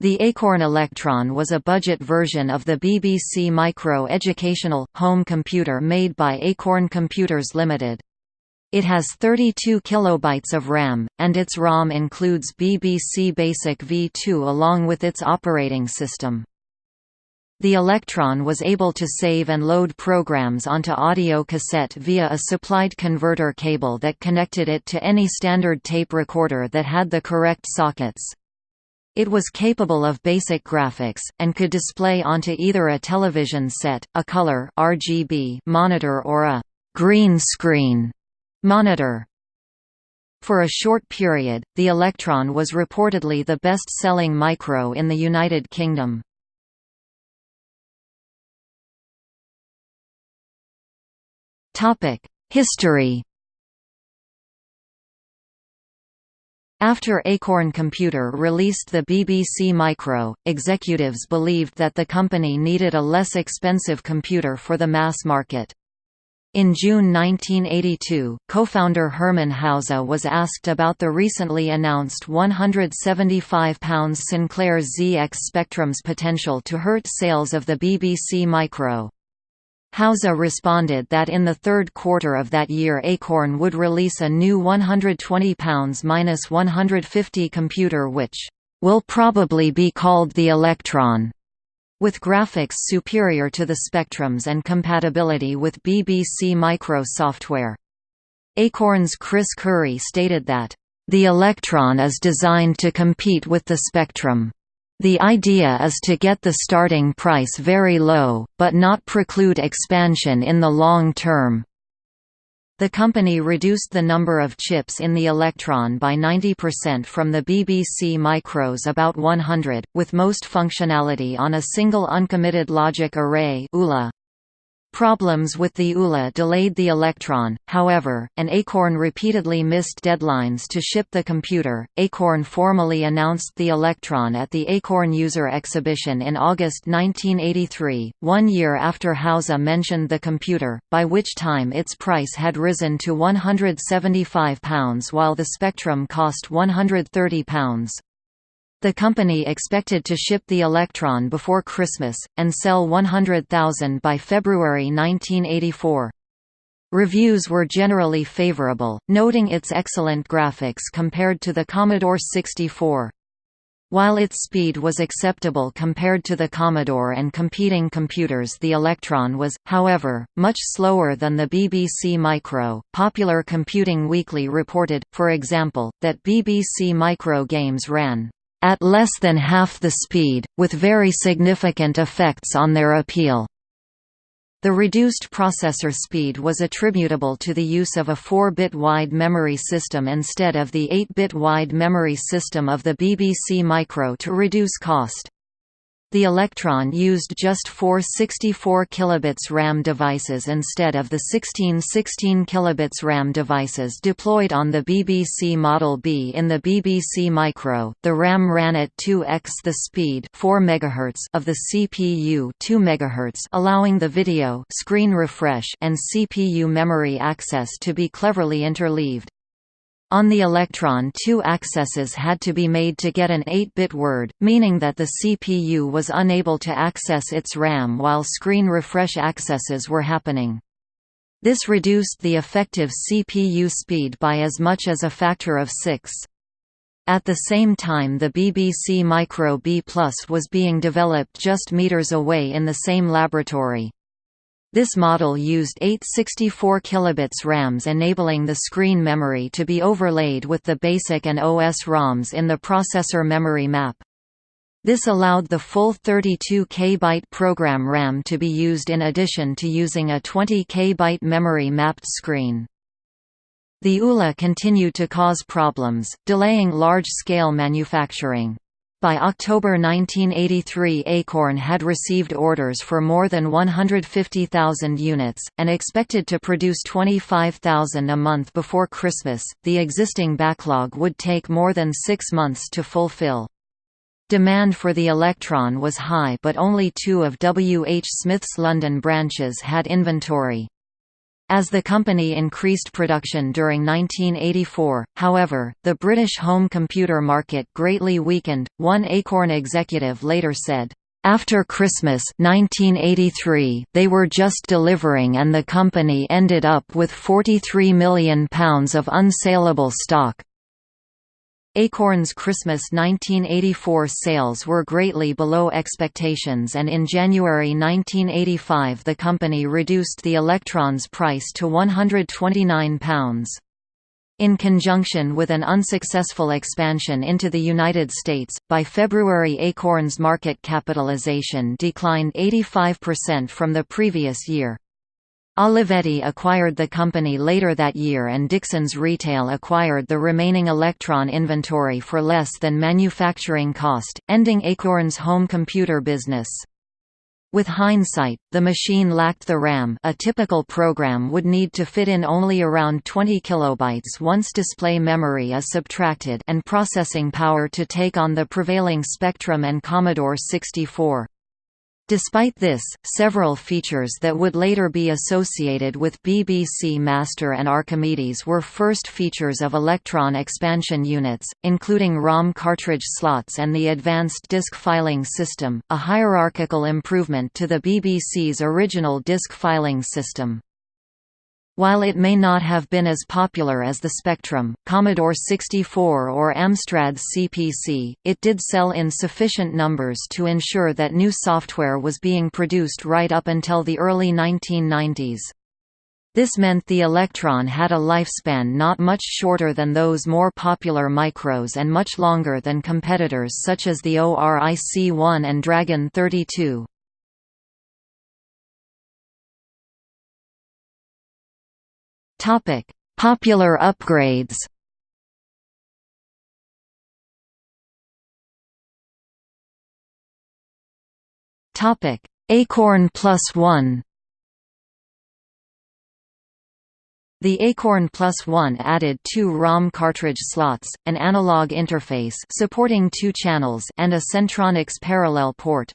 The Acorn Electron was a budget version of the BBC Micro educational, home computer made by Acorn Computers Limited. It has 32 kilobytes of RAM, and its ROM includes BBC Basic v2 along with its operating system. The Electron was able to save and load programs onto audio cassette via a supplied converter cable that connected it to any standard tape recorder that had the correct sockets. It was capable of basic graphics, and could display onto either a television set, a color RGB monitor or a «green screen» monitor. For a short period, the Electron was reportedly the best-selling micro in the United Kingdom. History After Acorn Computer released the BBC Micro, executives believed that the company needed a less expensive computer for the mass market. In June 1982, co-founder Hermann Hauser was asked about the recently announced £175 Sinclair ZX Spectrum's potential to hurt sales of the BBC Micro. Hauser responded that in the third quarter of that year Acorn would release a new £120–150 computer which will probably be called the Electron, with graphics superior to the Spectrums and compatibility with BBC Micro software. Acorn's Chris Curry stated that, "...the Electron is designed to compete with the Spectrum." The idea is to get the starting price very low, but not preclude expansion in the long term. The company reduced the number of chips in the Electron by 90% from the BBC Micros about 100, with most functionality on a single uncommitted logic array. Problems with the ULA delayed the Electron, however, and Acorn repeatedly missed deadlines to ship the computer. Acorn formally announced the Electron at the Acorn User Exhibition in August 1983, one year after Hauser mentioned the computer, by which time its price had risen to £175 while the Spectrum cost £130. The company expected to ship the Electron before Christmas, and sell 100,000 by February 1984. Reviews were generally favorable, noting its excellent graphics compared to the Commodore 64. While its speed was acceptable compared to the Commodore and competing computers, the Electron was, however, much slower than the BBC Micro. Popular Computing Weekly reported, for example, that BBC Micro games ran at less than half the speed, with very significant effects on their appeal. The reduced processor speed was attributable to the use of a 4-bit wide memory system instead of the 8-bit wide memory system of the BBC Micro to reduce cost. The Electron used just four 64 kilobits RAM devices instead of the 16 16 kilobits RAM devices deployed on the BBC Model B in the BBC Micro. The RAM ran at 2x the speed 4 MHz of the CPU 2 MHz, allowing the video screen refresh and CPU memory access to be cleverly interleaved. On the Electron two accesses had to be made to get an 8-bit word, meaning that the CPU was unable to access its RAM while screen refresh accesses were happening. This reduced the effective CPU speed by as much as a factor of 6. At the same time the BBC Micro B Plus was being developed just meters away in the same laboratory. This model used eight 64 kilobits RAMs enabling the screen memory to be overlaid with the BASIC and OS ROMs in the processor memory map. This allowed the full 32 kbyte program RAM to be used in addition to using a 20 kbyte memory mapped screen. The ULA continued to cause problems, delaying large-scale manufacturing. By October 1983 Acorn had received orders for more than 150,000 units, and expected to produce 25,000 a month before Christmas. The existing backlog would take more than six months to fulfill. Demand for the Electron was high but only two of W. H. Smith's London branches had inventory. As the company increased production during 1984, however, the British home computer market greatly weakened. One Acorn executive later said, after Christmas 1983, they were just delivering and the company ended up with £43 million of unsaleable stock. Acorn's Christmas 1984 sales were greatly below expectations and in January 1985 the company reduced the Electron's price to £129. In conjunction with an unsuccessful expansion into the United States, by February Acorn's market capitalization declined 85% from the previous year. Olivetti acquired the company later that year and Dixons Retail acquired the remaining Electron inventory for less than manufacturing cost, ending Acorn's home computer business. With hindsight, the machine lacked the RAM a typical program would need to fit in only around 20 kilobytes once display memory is subtracted and processing power to take on the prevailing Spectrum and Commodore 64. Despite this, several features that would later be associated with BBC Master and Archimedes were first features of Electron expansion units, including ROM cartridge slots and the Advanced Disk Filing System, a hierarchical improvement to the BBC's original disk filing system. While it may not have been as popular as the Spectrum, Commodore 64 or Amstrad CPC, it did sell in sufficient numbers to ensure that new software was being produced right up until the early 1990s. This meant the Electron had a lifespan not much shorter than those more popular micros and much longer than competitors such as the ORIC-1 and Dragon 32. Topic: Popular upgrades. Topic: Acorn Plus One. The Acorn Plus One added two ROM cartridge slots, an analog interface supporting two channels, and a Centronics parallel port.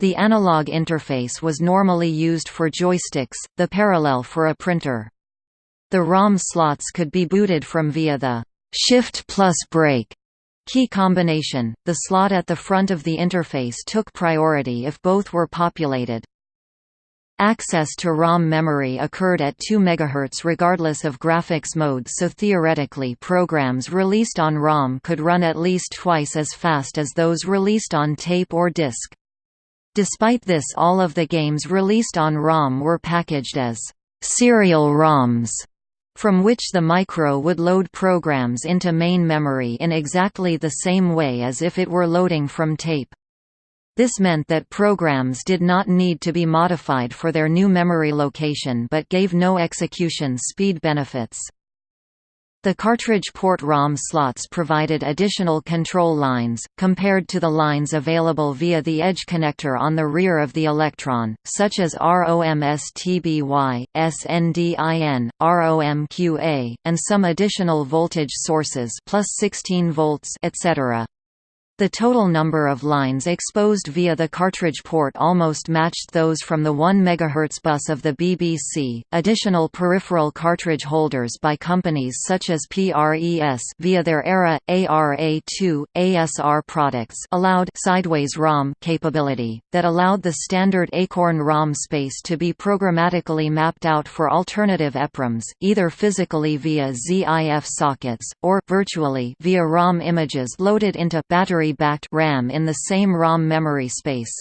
The analog interface was normally used for joysticks, the parallel for a printer. The ROM slots could be booted from via the Shift plus Break key combination. The slot at the front of the interface took priority if both were populated. Access to ROM memory occurred at 2 MHz regardless of graphics mode so theoretically programs released on ROM could run at least twice as fast as those released on tape or disc. Despite this all of the games released on ROM were packaged as serial ROMs from which the micro would load programs into main memory in exactly the same way as if it were loading from tape. This meant that programs did not need to be modified for their new memory location but gave no execution speed benefits. The cartridge port ROM slots provided additional control lines, compared to the lines available via the edge connector on the rear of the Electron, such as ROMSTBY, SNDIN, ROMQA, and some additional voltage sources plus 16 volts etc. The total number of lines exposed via the cartridge port almost matched those from the 1 MHz bus of the BBC. Additional peripheral cartridge holders by companies such as PRES via their ERA ARA2 ASR products allowed sideways ROM capability that allowed the standard Acorn ROM space to be programmatically mapped out for alternative EPROMs, either physically via ZIF sockets or virtually via ROM images loaded into battery backed RAM in the same ROM memory space.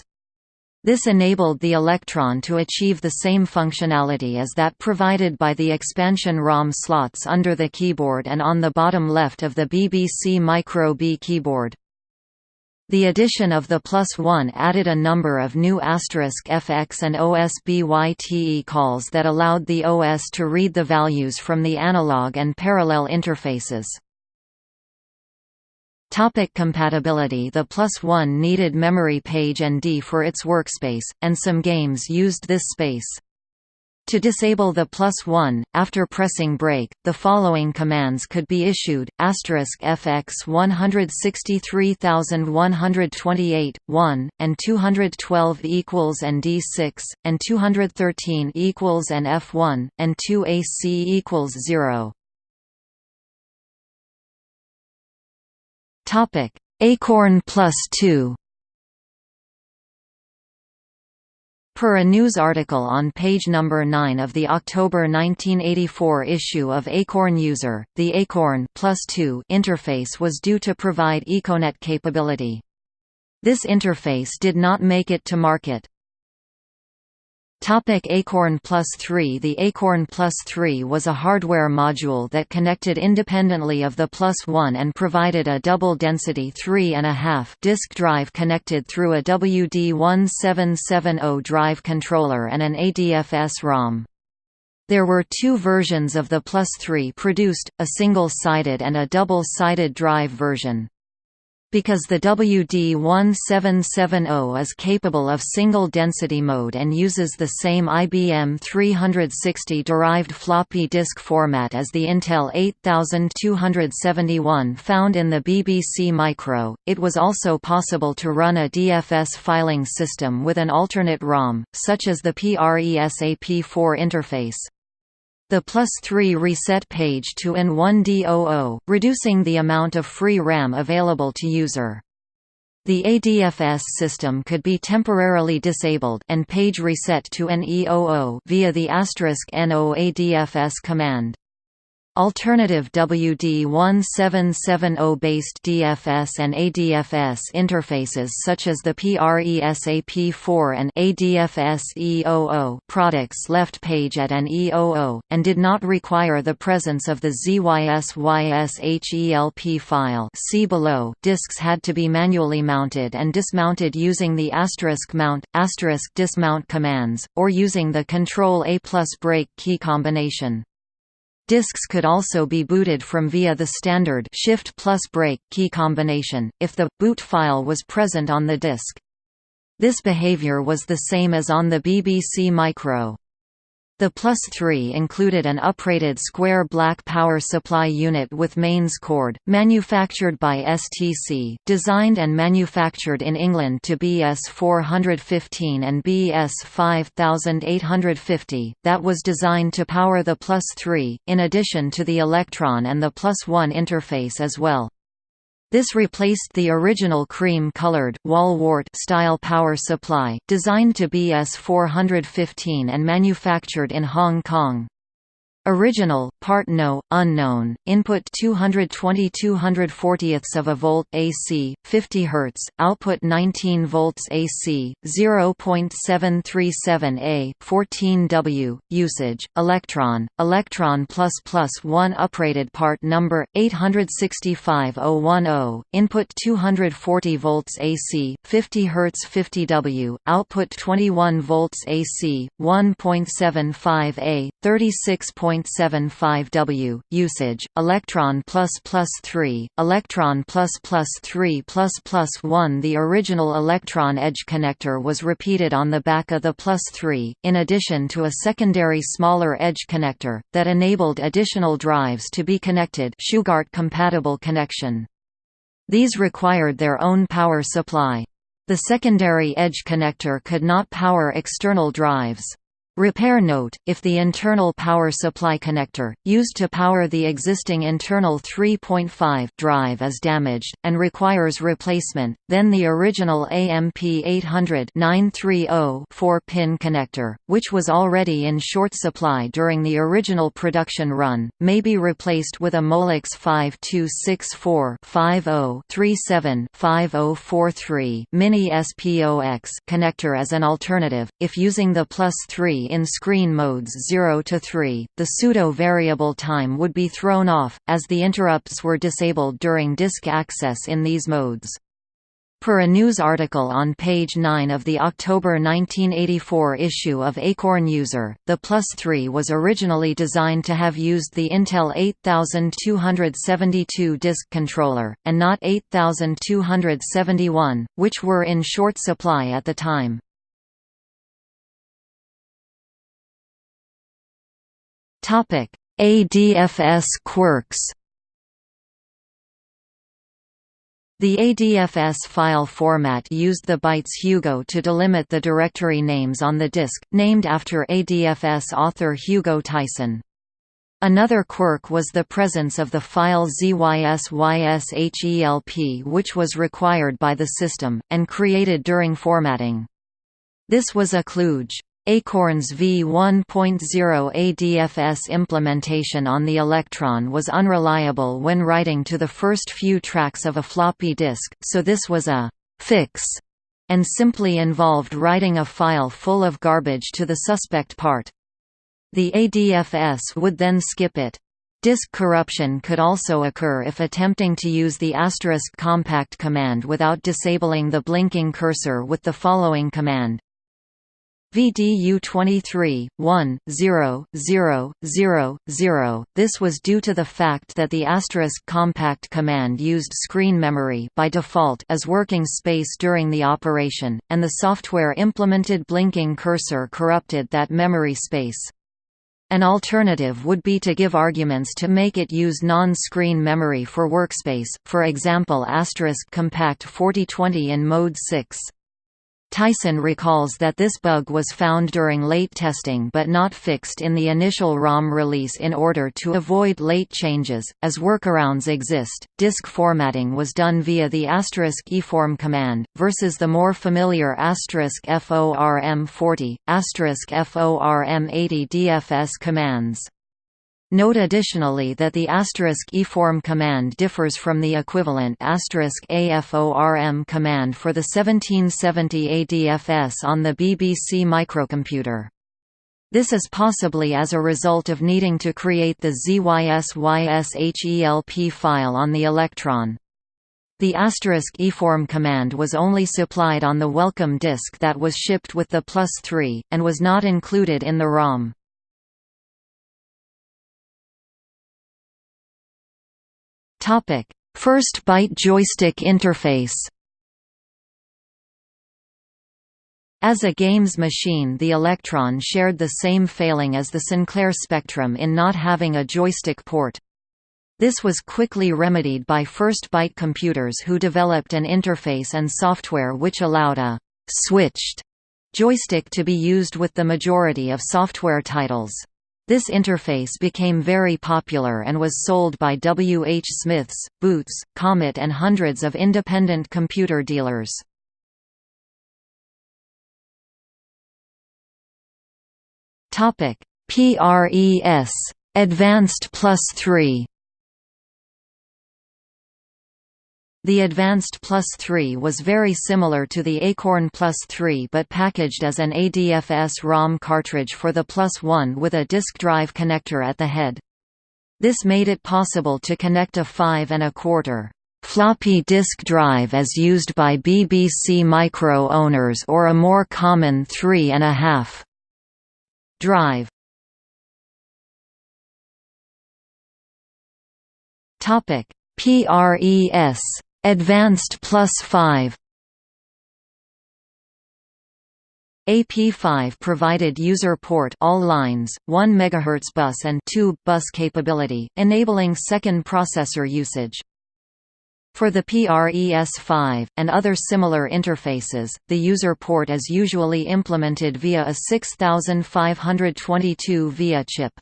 This enabled the Electron to achieve the same functionality as that provided by the expansion ROM slots under the keyboard and on the bottom left of the BBC Micro B keyboard. The addition of the Plus One added a number of new asterisk FX and OSBYTE calls that allowed the OS to read the values from the analog and parallel interfaces. Topic compatibility The Plus One needed memory page and D for its workspace, and some games used this space. To disable the plus 1, after pressing break, the following commands could be issued, asterisk fx 163128, 1, and 212 equals and D6, and 213 equals and F1, and 2 AC equals 0. Acorn plus 2 Per a news article on page number 9 of the October 1984 issue of Acorn User, the Acorn Plus 2 interface was due to provide Econet capability. This interface did not make it to market. Topic Acorn Plus 3 The Acorn Plus 3 was a hardware module that connected independently of the Plus 1 and provided a double-density 3.5 disk drive connected through a WD-1770 drive controller and an ADFS-ROM. There were two versions of the Plus 3 produced, a single-sided and a double-sided drive version. Because the WD-1770 is capable of single-density mode and uses the same IBM 360-derived floppy disk format as the Intel 8271 found in the BBC Micro, it was also possible to run a DFS filing system with an alternate ROM, such as the PRESAP4 interface the plus 3 reset page to N1DOO, reducing the amount of free RAM available to user. The ADFS system could be temporarily disabled and page reset to an EOO via the NO ADFS command. Alternative WD-1770-based DFS and ADFS interfaces such as the PRESAP4 and ADFS-EOO products left page at an EOO, and did not require the presence of the ZYSYSHELP file see below. disks had to be manually mounted and dismounted using the asterisk mount, asterisk dismount commands, or using the Control A plus break key combination. Disks could also be booted from via the standard Shift plus break key combination, if the boot file was present on the disk. This behavior was the same as on the BBC Micro. The Plus 3 included an uprated square black power supply unit with mains cord, manufactured by STC, designed and manufactured in England to BS 415 and BS 5850, that was designed to power the Plus 3, in addition to the Electron and the Plus 1 interface as well. This replaced the original cream-colored style power supply, designed to BS 415 and manufactured in Hong Kong. Original, part no, unknown, input 220 240ths of a volt AC, 50 Hz, output 19 volts AC, 0.737 A, 14 W, usage, electron, electron plus plus 1 uprated part number, 865010, input 240 volts AC, 50 Hz 50 W, output 21 volts AC, 1.75 A, 36. 0.75 W, usage, electron plus plus 3, electron plus plus 3 plus plus 1 The original electron edge connector was repeated on the back of the plus 3, in addition to a secondary smaller edge connector, that enabled additional drives to be connected Shugart-compatible connection. These required their own power supply. The secondary edge connector could not power external drives. Repair note, if the internal power supply connector, used to power the existing internal 3.5 drive is damaged, and requires replacement, then the original AMP800 4-pin connector, which was already in short supply during the original production run, may be replaced with a Molex 5264-50-37-5043 Mini SPOX connector as an alternative, if using the plus 3 in screen modes 0 to 3, the pseudo-variable time would be thrown off, as the interrupts were disabled during disk access in these modes. Per a news article on page 9 of the October 1984 issue of Acorn User, the Plus 3 was originally designed to have used the Intel 8272 disk controller, and not 8271, which were in short supply at the time. ADFS quirks The ADFS file format used the bytes Hugo to delimit the directory names on the disk, named after ADFS author Hugo Tyson. Another quirk was the presence of the file ZYSYSHELP which was required by the system, and created during formatting. This was a kludge. Acorn's v1.0 ADFS implementation on the Electron was unreliable when writing to the first few tracks of a floppy disk, so this was a «fix» and simply involved writing a file full of garbage to the suspect part. The ADFS would then skip it. Disk corruption could also occur if attempting to use the asterisk compact command without disabling the blinking cursor with the following command VDU 23, 1, 0, 0, 0, 0. This was due to the fact that the asterisk compact command used screen memory by default as working space during the operation, and the software implemented blinking cursor corrupted that memory space. An alternative would be to give arguments to make it use non-screen memory for workspace, for example asterisk compact 4020 in mode 6. Tyson recalls that this bug was found during late testing but not fixed in the initial ROM release in order to avoid late changes. As workarounds exist, disk formatting was done via the asterisk eform command, versus the more familiar asterisk FORM40, asterisk FORM80 DFS commands. Note additionally that the asterisk eform command differs from the equivalent AFORM command for the 1770 ADFS on the BBC microcomputer. This is possibly as a result of needing to create the ZYSYSHELP file on the Electron. The asterisk eform command was only supplied on the welcome disk that was shipped with the plus 3, and was not included in the ROM. Topic: First byte joystick interface. As a games machine the Electron shared the same failing as the Sinclair Spectrum in not having a joystick port. This was quickly remedied by First Byte computers who developed an interface and software which allowed a «switched» joystick to be used with the majority of software titles. This interface became very popular and was sold by W. H. Smiths, Boots, Comet and hundreds of independent computer dealers. PRES Advanced Plus 3 The Advanced Plus 3 was very similar to the Acorn Plus 3 but packaged as an ADFS ROM cartridge for the Plus 1 with a disk drive connector at the head. This made it possible to connect a 5 and a quarter floppy disk drive as used by BBC Micro owners or a more common 3 and a half drive. PRES Advanced Plus 5 AP5 provided user port all lines, 1 MHz bus and 2 bus capability, enabling second processor usage. For the PRES5, and other similar interfaces, the user port is usually implemented via a 6522 VIA chip.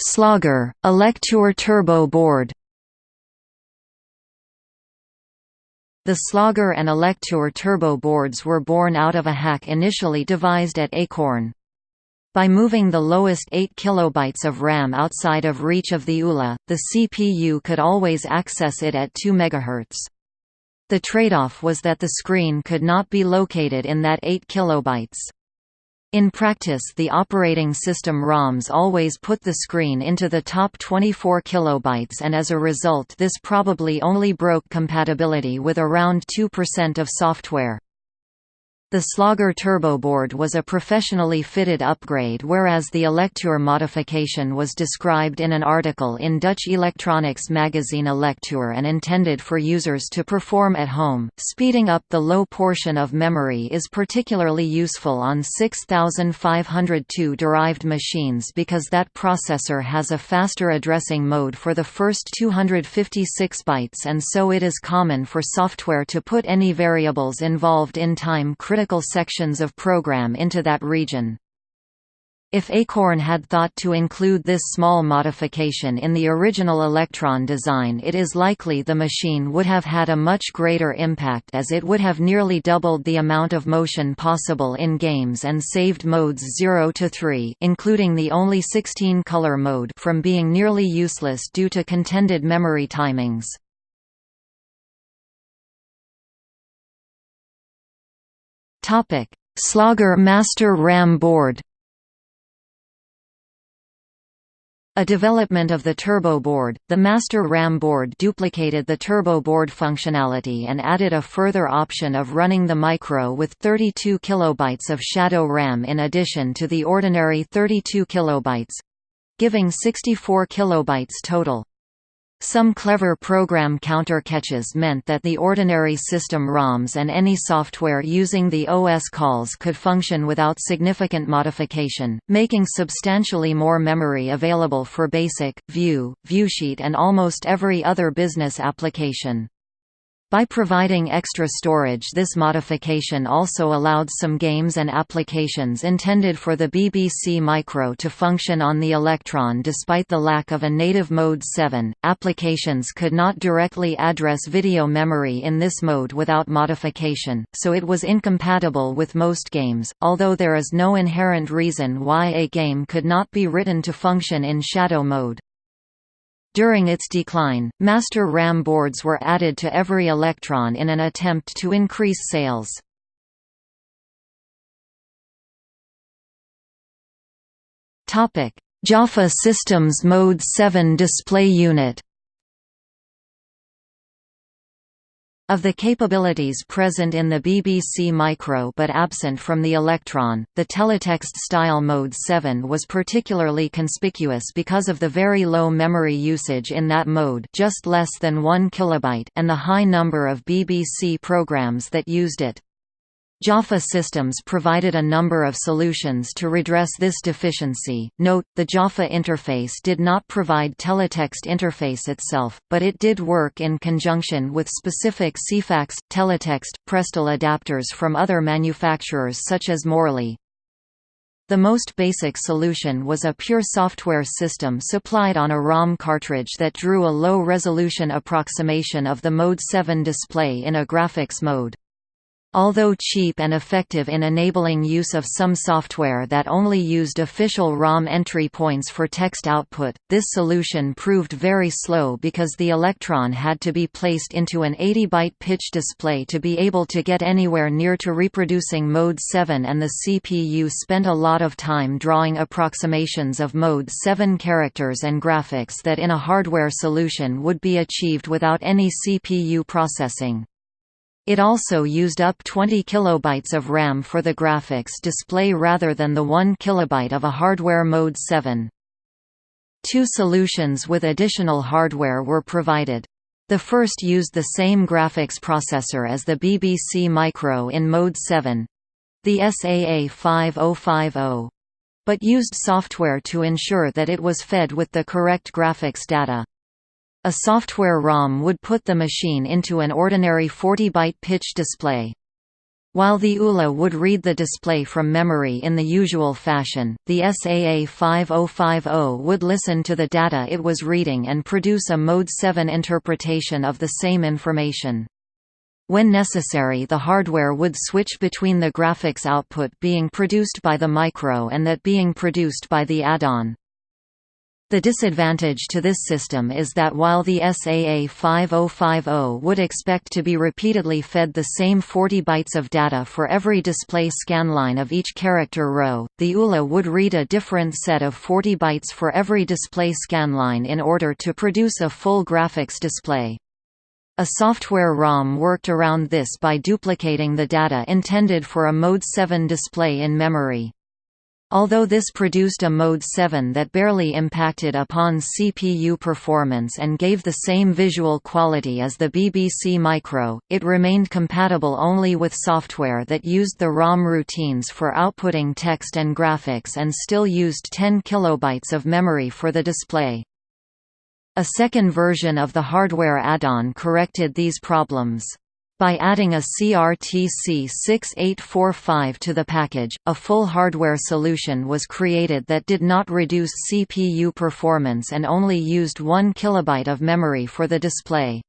Slogger, Elektor Turbo Board The Slogger and Elektor turbo boards were born out of a hack initially devised at Acorn. By moving the lowest 8 kilobytes of RAM outside of reach of the ULA, the CPU could always access it at 2 MHz. The trade-off was that the screen could not be located in that 8 kilobytes. In practice the operating system ROMs always put the screen into the top 24 kilobytes and as a result this probably only broke compatibility with around 2% of software. The Slogger turboboard was a professionally fitted upgrade whereas the Elektor modification was described in an article in Dutch electronics magazine Elektor and intended for users to perform at home. Speeding up the low portion of memory is particularly useful on 6502 derived machines because that processor has a faster addressing mode for the first 256 bytes and so it is common for software to put any variables involved in time critical critical sections of program into that region. If Acorn had thought to include this small modification in the original Electron design it is likely the machine would have had a much greater impact as it would have nearly doubled the amount of motion possible in games and saved modes 0 to 3 including the only 16-color mode from being nearly useless due to contended memory timings. Slogger Master RAM board. A development of the turbo board, the Master RAM board duplicated the turbo board functionality and added a further option of running the micro with 32 kilobytes of shadow RAM in addition to the ordinary 32 kilobytes, giving 64 kilobytes total. Some clever program counter catches meant that the ordinary system ROMs and any software using the OS calls could function without significant modification, making substantially more memory available for BASIC, View, Viewsheet and almost every other business application. By providing extra storage this modification also allowed some games and applications intended for the BBC Micro to function on the Electron despite the lack of a native Mode 7. Applications could not directly address video memory in this mode without modification, so it was incompatible with most games, although there is no inherent reason why a game could not be written to function in shadow mode. During its decline, master RAM boards were added to every Electron in an attempt to increase sales. Jaffa Systems Mode 7 display unit Of the capabilities present in the BBC Micro but absent from the Electron, the teletext style Mode 7 was particularly conspicuous because of the very low memory usage in that mode just less than 1 kilobyte and the high number of BBC programs that used it. Jaffa Systems provided a number of solutions to redress this deficiency. Note, the Jaffa interface did not provide teletext interface itself, but it did work in conjunction with specific Ceefax, teletext, Prestel adapters from other manufacturers such as Morley. The most basic solution was a pure software system supplied on a ROM cartridge that drew a low-resolution approximation of the Mode 7 display in a graphics mode. Although cheap and effective in enabling use of some software that only used official ROM entry points for text output, this solution proved very slow because the Electron had to be placed into an 80-byte pitch display to be able to get anywhere near to reproducing Mode 7 and the CPU spent a lot of time drawing approximations of Mode 7 characters and graphics that in a hardware solution would be achieved without any CPU processing. It also used up 20 kilobytes of RAM for the graphics display rather than the 1 kilobyte of a hardware Mode 7. Two solutions with additional hardware were provided. The first used the same graphics processor as the BBC Micro in Mode 7 the SAA 5050 but used software to ensure that it was fed with the correct graphics data. A software ROM would put the machine into an ordinary 40-byte pitch display. While the ULA would read the display from memory in the usual fashion, the SAA 5050 would listen to the data it was reading and produce a Mode 7 interpretation of the same information. When necessary the hardware would switch between the graphics output being produced by the micro and that being produced by the add-on. The disadvantage to this system is that while the SAA 5050 would expect to be repeatedly fed the same 40 bytes of data for every display scanline of each character row, the ULA would read a different set of 40 bytes for every display scanline in order to produce a full graphics display. A software ROM worked around this by duplicating the data intended for a Mode 7 display in memory. Although this produced a Mode 7 that barely impacted upon CPU performance and gave the same visual quality as the BBC Micro, it remained compatible only with software that used the ROM routines for outputting text and graphics and still used 10 kilobytes of memory for the display. A second version of the hardware add-on corrected these problems. By adding a CRTC 6845 to the package, a full hardware solution was created that did not reduce CPU performance and only used 1 kilobyte of memory for the display.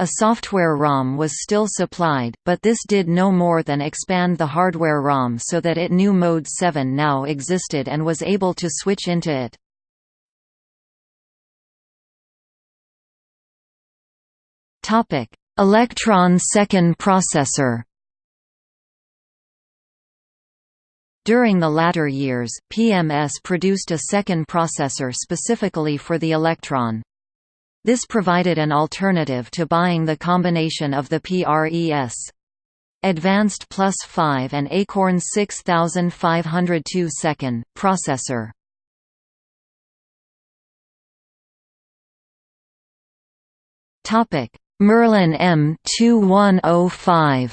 A software ROM was still supplied, but this did no more than expand the hardware ROM so that it knew Mode 7 now existed and was able to switch into it. Topic: Electron second processor During the latter years, PMS produced a second processor specifically for the Electron. This provided an alternative to buying the combination of the PRES. Advanced Plus 5 and Acorn 6502 second, processor. Topic Merlin M2105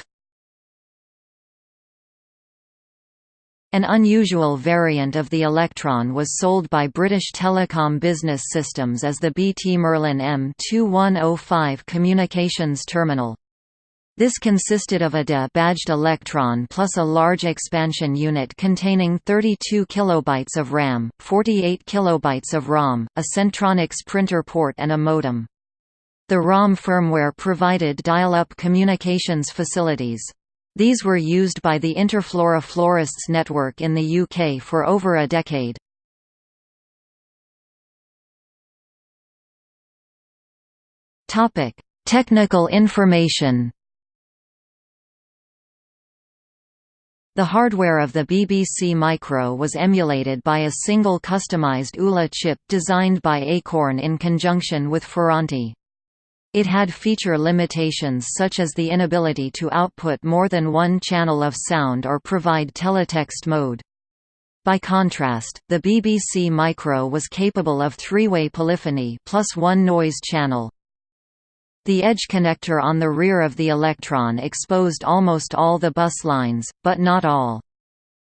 An unusual variant of the Electron was sold by British Telecom Business Systems as the BT Merlin M2105 communications terminal. This consisted of a DE-badged Electron plus a large expansion unit containing 32 kilobytes of RAM, 48 kilobytes of ROM, a Centronics printer port and a modem. The ROM firmware provided dial-up communications facilities. These were used by the Interflora Florists network in the UK for over a decade. Technical information The hardware of the BBC Micro was emulated by a single customized ULA chip designed by Acorn in conjunction with Ferranti. It had feature limitations such as the inability to output more than one channel of sound or provide teletext mode. By contrast, the BBC Micro was capable of three-way polyphony plus one noise channel. The edge connector on the rear of the Electron exposed almost all the bus lines, but not all.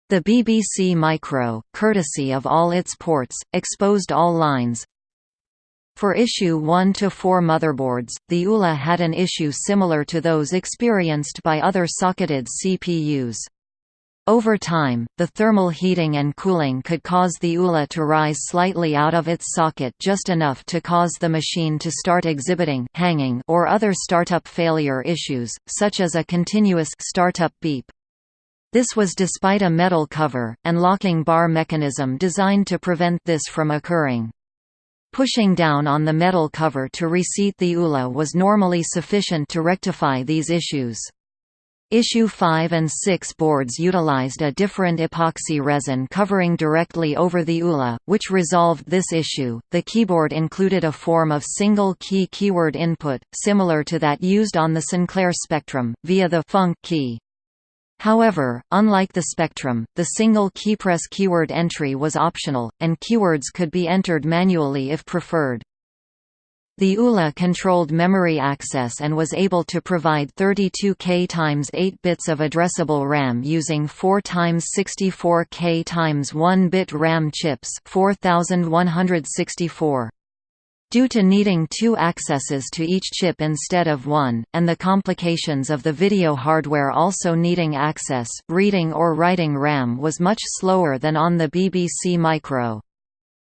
The BBC Micro, courtesy of all its ports, exposed all lines, for issue 1 to 4 motherboards, the ULA had an issue similar to those experienced by other socketed CPUs. Over time, the thermal heating and cooling could cause the ULA to rise slightly out of its socket just enough to cause the machine to start exhibiting hanging or other startup failure issues, such as a continuous startup beep. This was despite a metal cover, and locking bar mechanism designed to prevent this from occurring. Pushing down on the metal cover to reseat the ULA was normally sufficient to rectify these issues. Issue 5 and 6 boards utilized a different epoxy resin covering directly over the ULA, which resolved this issue. The keyboard included a form of single key keyword input, similar to that used on the Sinclair Spectrum, via the func key. However, unlike the Spectrum, the single keypress keyword entry was optional, and keywords could be entered manually if preferred. The ULA controlled memory access and was able to provide 32K x 8 bits of addressable RAM using 4 x 64K x 1 bit RAM chips 4164. Due to needing two accesses to each chip instead of one, and the complications of the video hardware also needing access, reading or writing RAM was much slower than on the BBC Micro.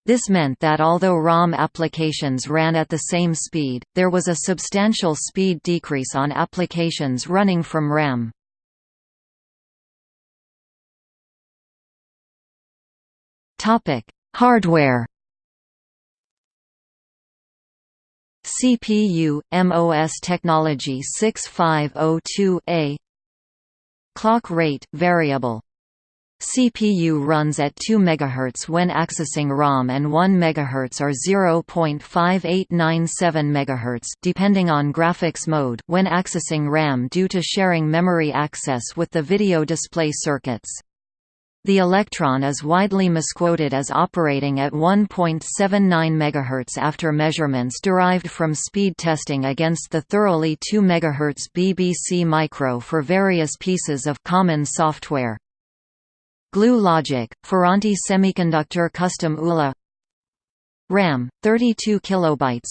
This meant that although ROM applications ran at the same speed, there was a substantial speed decrease on applications running from RAM. Hardware CPU, MOS technology 6502A Clock rate, variable CPU runs at 2 MHz when accessing ROM and 1 MHz or 0.5897 MHz depending on graphics mode when accessing RAM due to sharing memory access with the video display circuits. The Electron is widely misquoted as operating at 1.79 MHz after measurements derived from speed testing against the thoroughly 2 MHz BBC Micro for various pieces of common software. Glue Logic, Ferranti Semiconductor Custom ULA. RAM 32 kilobytes.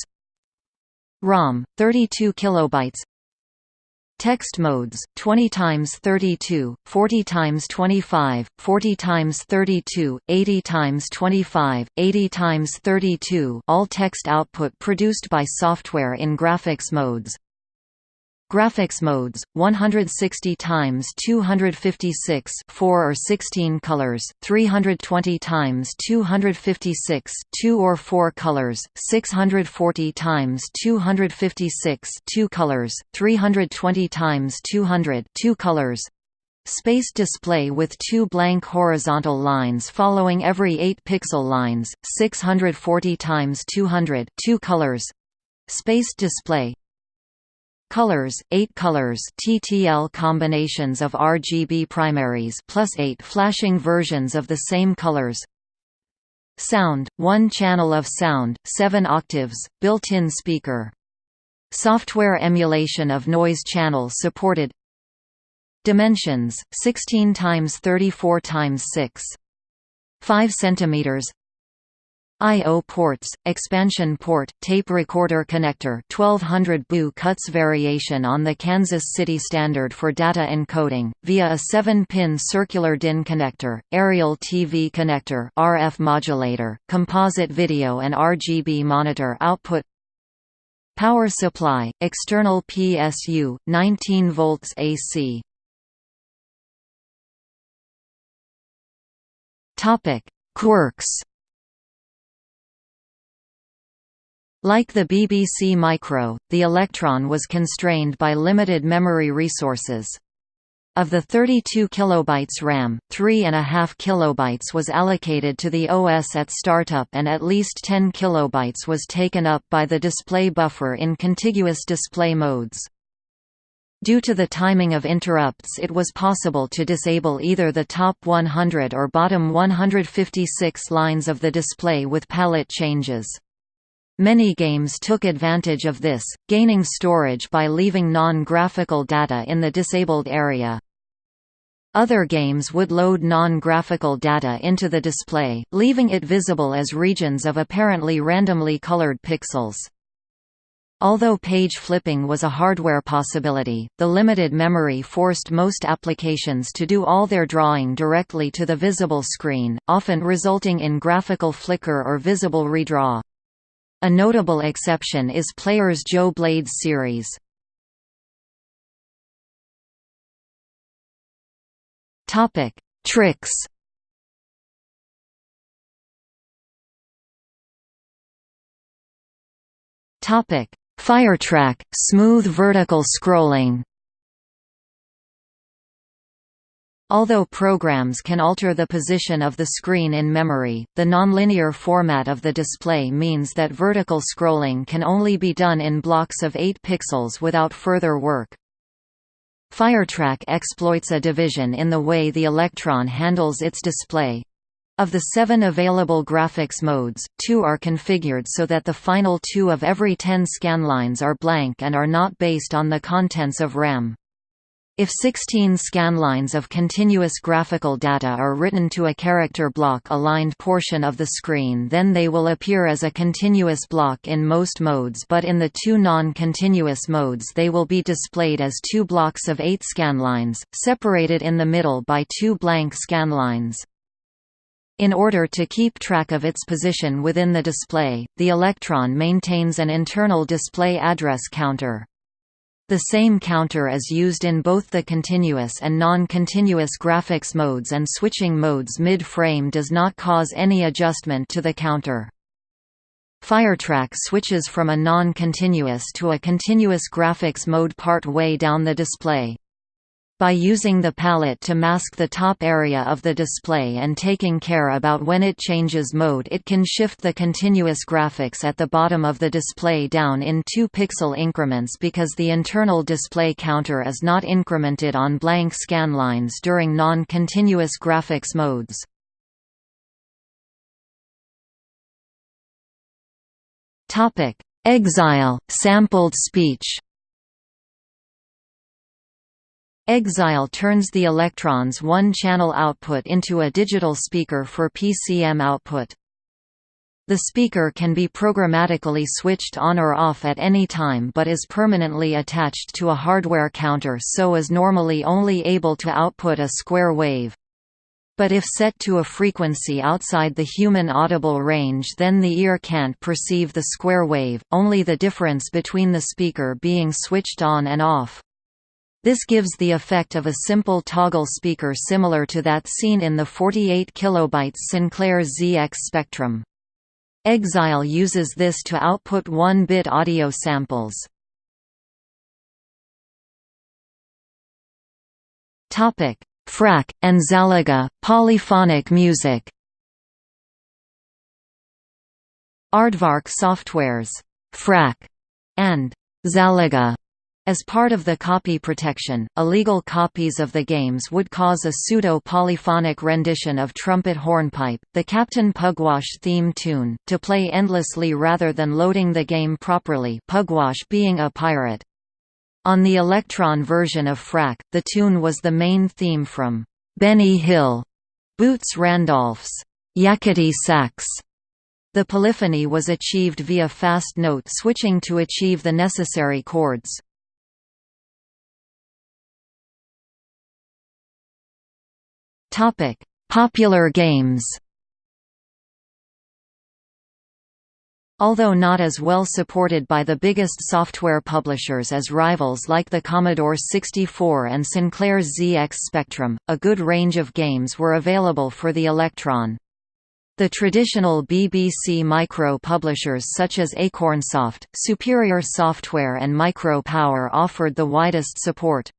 ROM 32 kilobytes Text modes 20 times 32, 40 times 25, 40 times 32, 80 times 25, 80 times 32 all text output produced by software in graphics modes Graphics modes 160 times 256 4 or 16 colors 320 times 256 2 or 4 colors 640 times 256 2 colors 320 times 200 2 colors. Space display with two blank horizontal lines following every 8 pixel lines 640 times 200 2 colors. Space display Colors, 8 colors TTL combinations of RGB primaries plus 8 flashing versions of the same colors Sound, 1 channel of sound, 7 octaves, built-in speaker. Software emulation of noise channel supported Dimensions, 16 times 34 times 6. 5 centimeters I.O. ports, expansion port, tape recorder connector 1200 BU CUTS variation on the Kansas City standard for data encoding, via a 7-pin circular DIN connector, aerial TV connector RF modulator, composite video and RGB monitor output Power supply, external PSU, 19 volts AC Quirks Like the BBC Micro, the Electron was constrained by limited memory resources. Of the 32 kilobytes RAM, 3.5 kilobytes was allocated to the OS at startup and at least 10 kilobytes was taken up by the display buffer in contiguous display modes. Due to the timing of interrupts it was possible to disable either the top 100 or bottom 156 lines of the display with palette changes. Many games took advantage of this, gaining storage by leaving non-graphical data in the disabled area. Other games would load non-graphical data into the display, leaving it visible as regions of apparently randomly colored pixels. Although page flipping was a hardware possibility, the limited memory forced most applications to do all their drawing directly to the visible screen, often resulting in graphical flicker or visible redraw. A notable exception is Player's Joe Blades series. Topic: Tricks. Topic: Firetrack, smooth vertical scrolling. Although programs can alter the position of the screen in memory, the nonlinear format of the display means that vertical scrolling can only be done in blocks of 8 pixels without further work. Firetrack exploits a division in the way the Electron handles its display. Of the seven available graphics modes, two are configured so that the final two of every ten scanlines are blank and are not based on the contents of RAM. If 16 scanlines of continuous graphical data are written to a character block-aligned portion of the screen then they will appear as a continuous block in most modes but in the two non-continuous modes they will be displayed as two blocks of eight scanlines, separated in the middle by two blank scanlines. In order to keep track of its position within the display, the Electron maintains an internal display address counter. The same counter is used in both the continuous and non-continuous graphics modes and switching modes mid-frame does not cause any adjustment to the counter. Firetrack switches from a non-continuous to a continuous graphics mode part way down the display. By using the palette to mask the top area of the display and taking care about when it changes mode it can shift the continuous graphics at the bottom of the display down in 2 pixel increments because the internal display counter is not incremented on blank scanlines during non-continuous graphics modes. Exile, sampled speech Exile turns the Electron's one-channel output into a digital speaker for PCM output. The speaker can be programmatically switched on or off at any time but is permanently attached to a hardware counter so is normally only able to output a square wave. But if set to a frequency outside the human audible range then the ear can't perceive the square wave, only the difference between the speaker being switched on and off. This gives the effect of a simple toggle speaker similar to that seen in the 48 kB Sinclair ZX Spectrum. Exile uses this to output 1-bit audio samples. Frak, and Zalaga, polyphonic music Aardvark Software's Frak and Zalaga as part of the copy protection, illegal copies of the games would cause a pseudo-polyphonic rendition of Trumpet Hornpipe, the Captain Pugwash theme tune, to play endlessly rather than loading the game properly Pugwash being a pirate. On the Electron version of Frak, the tune was the main theme from Benny Hill, Boots Randolph's Yakety Sax. The polyphony was achieved via fast note switching to achieve the necessary chords. Topic: Popular games. Although not as well supported by the biggest software publishers as rivals like the Commodore 64 and Sinclair ZX Spectrum, a good range of games were available for the Electron. The traditional BBC Micro publishers such as Acornsoft, Superior Software and Micro Power offered the widest support.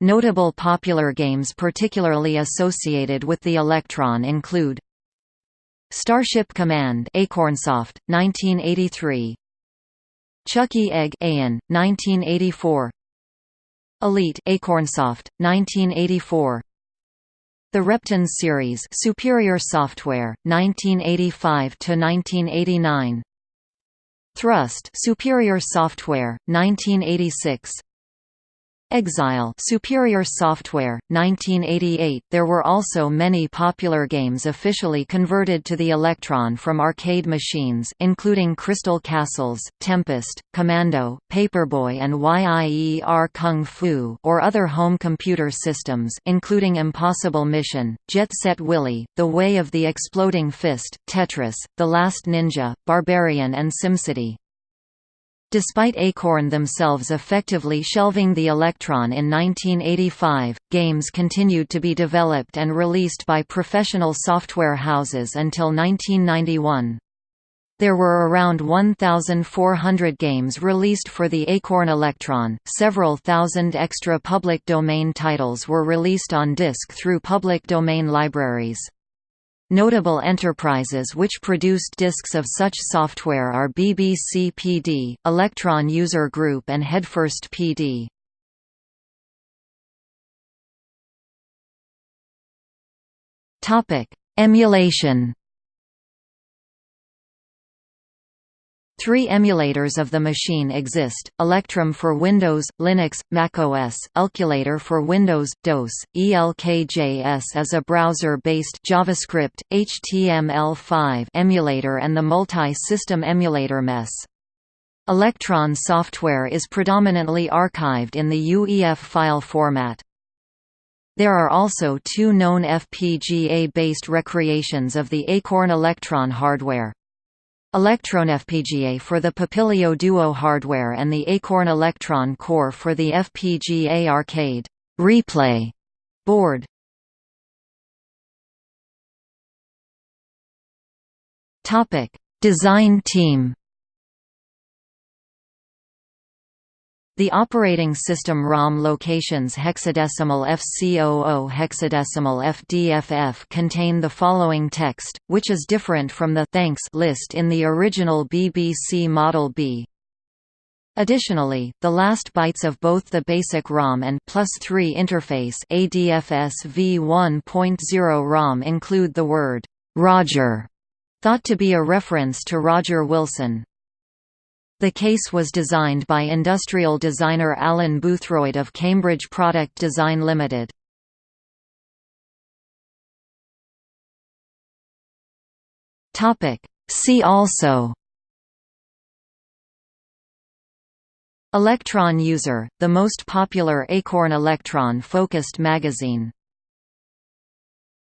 Notable popular games particularly associated with the Electron include Starship Command Acornsoft, 1983 Chuckie Egg AN, 1984 Elite Acornsoft, 1984 The Reptons series Superior Software, 1985 to 1989 Thrust Superior Software, 1986 Exile Superior Software, 1988 There were also many popular games officially converted to the Electron from arcade machines including Crystal Castles, Tempest, Commando, Paperboy and Yie Ar Kung Fu or other home computer systems including Impossible Mission, Jet Set Willy, The Way of the Exploding Fist, Tetris, The Last Ninja, Barbarian and SimCity. Despite Acorn themselves effectively shelving the Electron in 1985, games continued to be developed and released by professional software houses until 1991. There were around 1,400 games released for the Acorn Electron, several thousand extra public domain titles were released on disk through public domain libraries. Notable enterprises which produced disks of such software are BBC PD, Electron User Group and Headfirst PD. Emulation Three emulators of the machine exist, ElectrEm for Windows, Linux, macOS, Elkulator for Windows, DOS, ELKJS as a browser-based JavaScript, HTML5 emulator and the multi-system emulator MESS. Electron software is predominantly archived in the UEF file format. There are also two known FPGA-based recreations of the Acorn Electron hardware. ElectronFPGA for the Papilio Duo hardware and the Acorn Electron Core for the FPGA Arcade. Replay. Board. Topic: Design team The operating system ROM locations hexadecimal FC00 hexadecimal FDFF contain the following text, which is different from the thanks list in the original BBC Model B. Additionally, the last bytes of both the basic ROM and plus 3 interface ADFS v1.0 ROM include the word Roger, thought to be a reference to Roger Wilson. The case was designed by industrial designer Alan Boothroyd of Cambridge Product Design Limited. See also Electron User, the most popular Acorn Electron-focused magazine